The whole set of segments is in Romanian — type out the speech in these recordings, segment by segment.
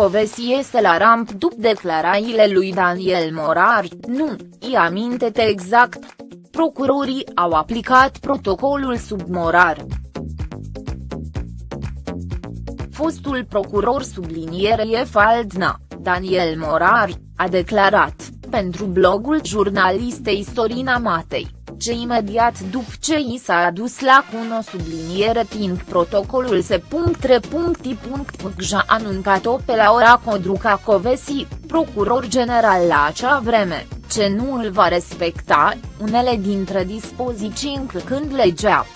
Covesi este la ramp după declarațiile lui Daniel Morar, nu, i aminte-te exact. Procurorii au aplicat protocolul sub Morar. Fostul procuror sublinierie Faldna, Daniel Morar, a declarat, pentru blogul jurnalistei Sorina Matei, ce imediat după ce i s-a adus la cuno subliniere timp protocolul se a anuncat-o pe la ora Codruca Covesi, procuror general la acea vreme, ce nu îl va respecta, unele dintre dispoziții încălcând legea.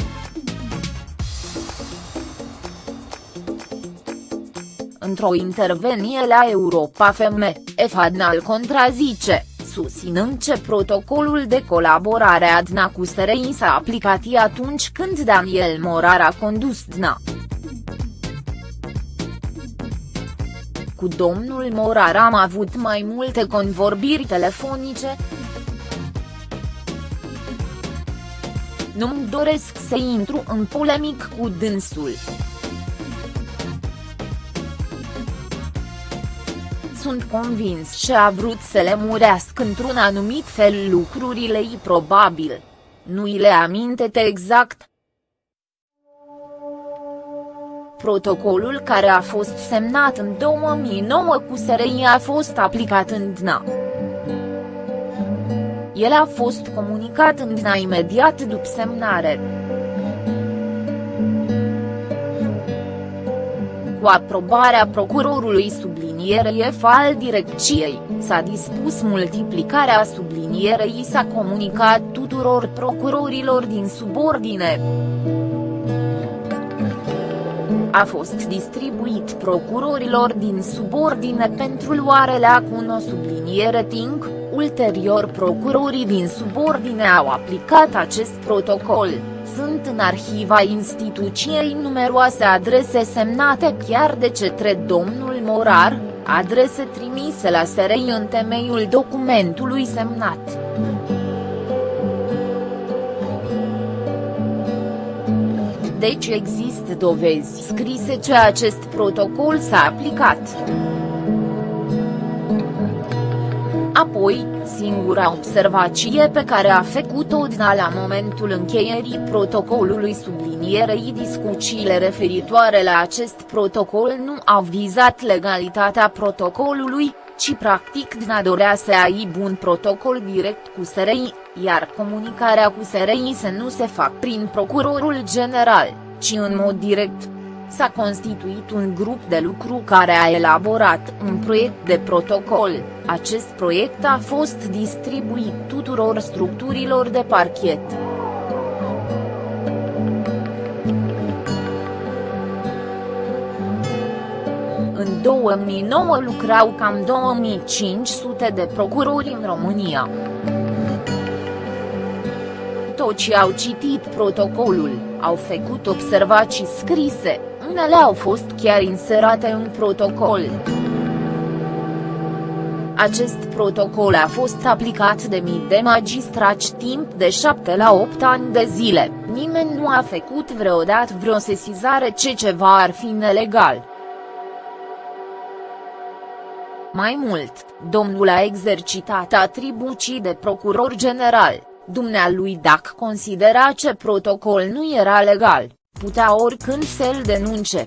Într-o intervenție la Europa FM, Efadnal contrazice, susținând ce protocolul de colaborare ADNA cu SRI s-a aplicat atunci când Daniel Morar a condus DNA. Cu domnul Morar am avut mai multe convorbiri telefonice, Nu-mi doresc să intru în polemic cu dânsul. Sunt convins și a vrut să le murească într-un anumit fel lucrurile probabil. Nu i le aminte exact. Protocolul care a fost semnat în 2009 cu SRI a fost aplicat în DNA. El a fost comunicat în DNA imediat după semnare. Cu aprobarea procurorului subliniat sublinierei al direcției, s-a dispus multiplicarea sublinierei s-a comunicat tuturor procurorilor din subordine. A fost distribuit procurorilor din subordine pentru luare la cuno subliniere timp, ulterior procurorii din subordine au aplicat acest protocol sunt în arhiva instituției numeroase adrese semnate chiar de cetre domnul Morar, adrese trimise la SRI în temeiul documentului semnat. Deci există dovezi scrise ce acest protocol s-a aplicat. Apoi, singura observație pe care a făcut-o DNA la momentul încheierii protocolului sublinierei discuțiile referitoare la acest protocol nu au vizat legalitatea protocolului, ci practic DNA dorea să aibă un protocol direct cu SRI, iar comunicarea cu SRI să nu se fac prin procurorul general, ci în mod direct s-a constituit un grup de lucru care a elaborat un proiect de protocol, acest proiect a fost distribuit tuturor structurilor de parchet. În 2009 lucrau cam 2500 de procurori în România. Toți au citit protocolul, au făcut observații scrise, unele au fost chiar inserate în protocol. Acest protocol a fost aplicat de mii de magistrați timp de 7 la 8 ani de zile, nimeni nu a făcut vreodată vreo sesizare ce ceva ar fi nelegal. Mai mult, domnul a exercitat atribuții de procuror general, dumnealui dacă considera ce protocol nu era legal putea oricând să-l denunce.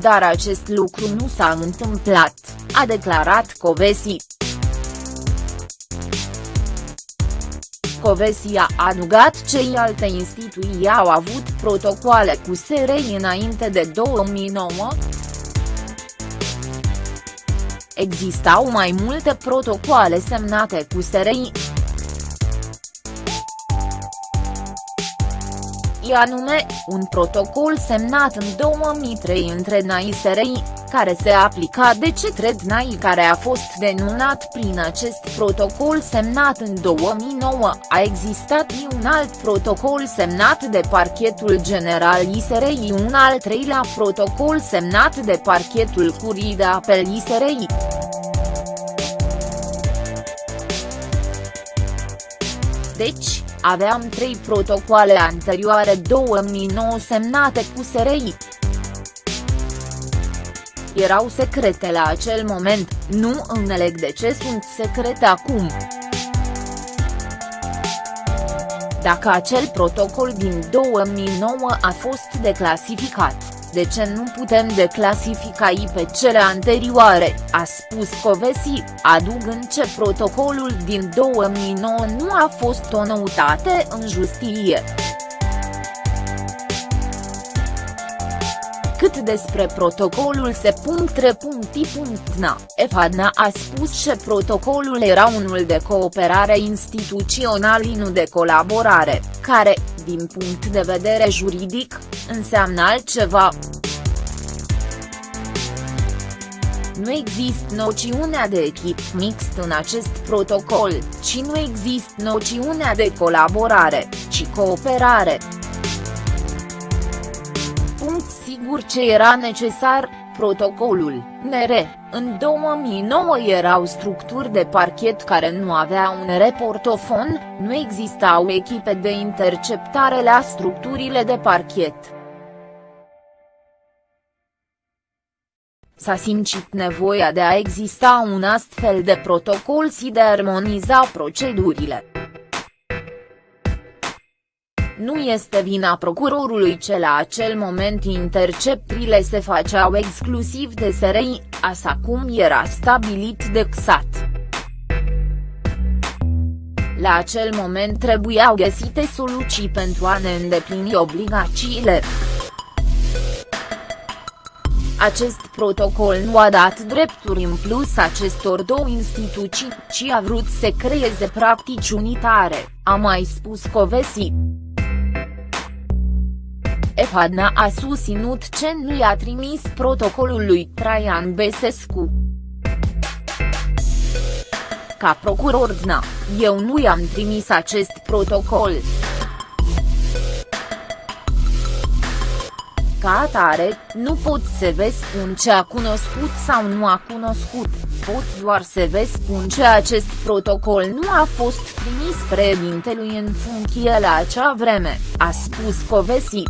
Dar acest lucru nu s-a întâmplat, a declarat Covesi. Covesi a adugat cei alte instituții au avut protocoale cu SRI înainte de 2009? Existau mai multe protocoale semnate cu SRI. Și anume, un protocol semnat în 2003 între NAI SRI, care se aplica de cetre DNAI care a fost denunat prin acest protocol semnat în 2009, a existat un alt protocol semnat de parchetul general ISRI un al treilea protocol semnat de parchetul curii de apel ISRI. Deci, aveam trei protocoale anterioare 2009 semnate cu SRI. erau secrete la acel moment, nu înțeleg de ce sunt secrete acum. Dacă acel protocol din 2009 a fost declasificat, de ce nu putem declasifica pe cele anterioare, a spus Covesi, adugând ce protocolul din 2009 nu a fost o noutate în justiție. Cât despre protocolul se.3.i.na, EFADNA a spus că protocolul era unul de cooperare instituțională nu de colaborare, care, din punct de vedere juridic, înseamnă altceva. Nu există noțiunea de echip mixt în acest protocol, ci nu există noțiunea de colaborare, ci cooperare sigur ce era necesar, protocolul, NR, în 2009 erau structuri de parchet care nu aveau un reportofon, nu existau echipe de interceptare la structurile de parchet. S-a simțit nevoia de a exista un astfel de protocol și de a armoniza procedurile. Nu este vina procurorului ce la acel moment interceptrile se făceau exclusiv de SRI, așa cum era stabilit de XAT. La acel moment trebuiau găsite soluții pentru a ne îndeplini obligațiile. Acest protocol nu a dat drepturi în plus acestor două instituții, ci a vrut să creeze practici unitare, a mai spus Covesi. Efadna a susținut ce nu i-a trimis protocolul lui Traian Besescu. Ca procuror DNA, eu nu i-am trimis acest protocol. Ca atare, nu pot să vă spun ce a cunoscut sau nu a cunoscut, pot doar să vă spun ce acest protocol nu a fost trimis președintelui în funcție la acea vreme, a spus Covesi.